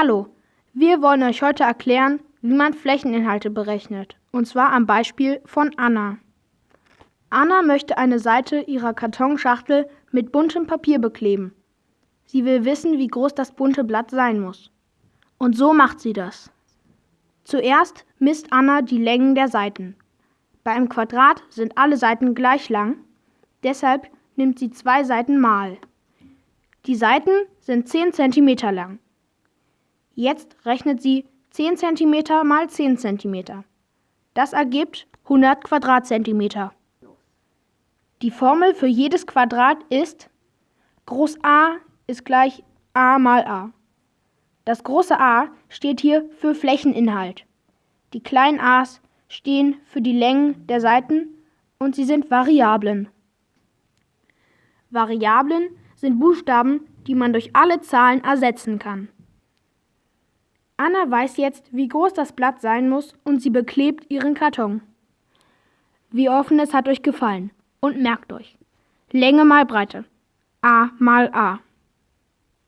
Hallo, wir wollen euch heute erklären, wie man Flächeninhalte berechnet, und zwar am Beispiel von Anna. Anna möchte eine Seite ihrer Kartonschachtel mit buntem Papier bekleben. Sie will wissen, wie groß das bunte Blatt sein muss. Und so macht sie das. Zuerst misst Anna die Längen der Seiten. Bei einem Quadrat sind alle Seiten gleich lang, deshalb nimmt sie zwei Seiten mal. Die Seiten sind 10 cm lang. Jetzt rechnet sie 10 cm mal 10 cm. Das ergibt 100 Quadratzentimeter. Die Formel für jedes Quadrat ist Groß A ist gleich A mal A. Das große A steht hier für Flächeninhalt. Die kleinen a's stehen für die Längen der Seiten und sie sind Variablen. Variablen sind Buchstaben, die man durch alle Zahlen ersetzen kann. Anna weiß jetzt, wie groß das Blatt sein muss und sie beklebt ihren Karton. Wir hoffen, es hat euch gefallen. Und merkt euch, Länge mal Breite. A mal A.